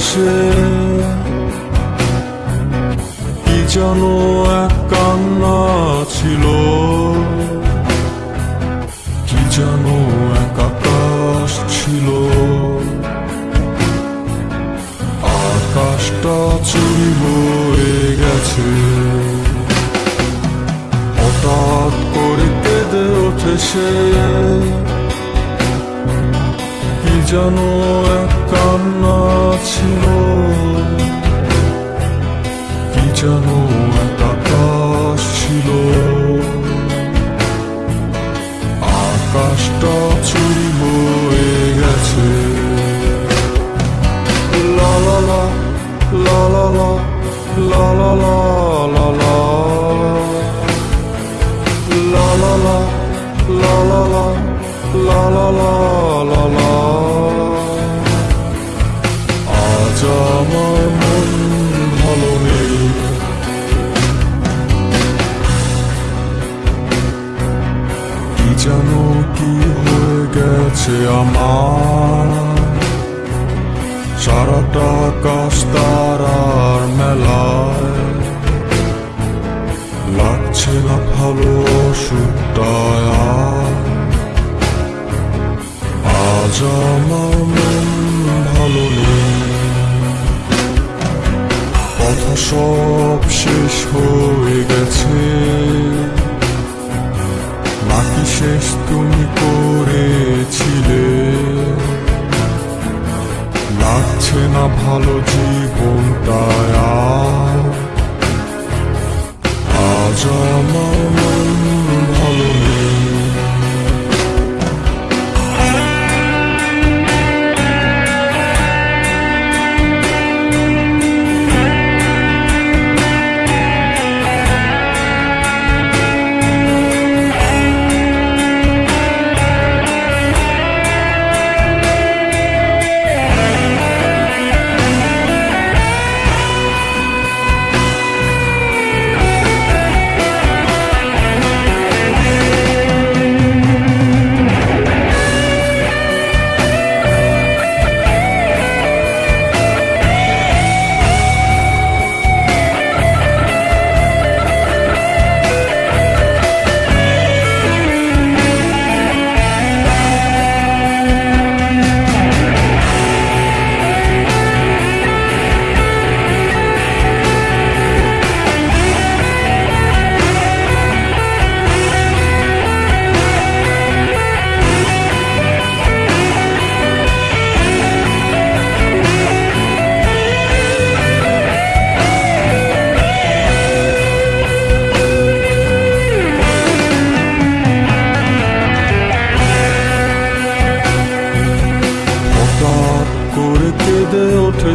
সে কি যেন এক কান্না ছিল। কি যেন এক আকাশ ছিল। আকাশটা চুরি হয়ে গেছে। হঠাৎ করে কেঁদে ওঠে সে কি 빛나치로 이자노 닦아시로 아까시다 주모에 같이 라라라 라라라 라라라 জানো কি হয়ে গেছে আমার? সারাটা আকাশ তারার মেলায়। লাগছে না ভালো আর। আজ আমার মন ভালো কথা সব শেষ হয়ে গেছে। শেষ তুমি করেছিলে। লাগছে না ভালো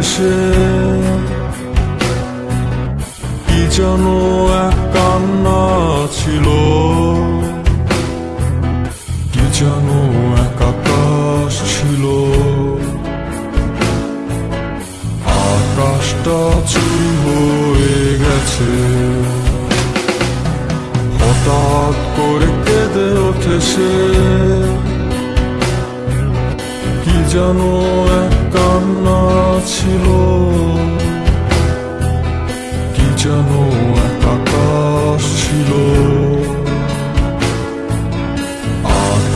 সে কি যেন এক কান্না ছিল। কি যেন এক আকাশ ছিল। আকাশটা চুরি হয়ে গেছে। হঠাৎ করে কেঁদে সে কি যেন এক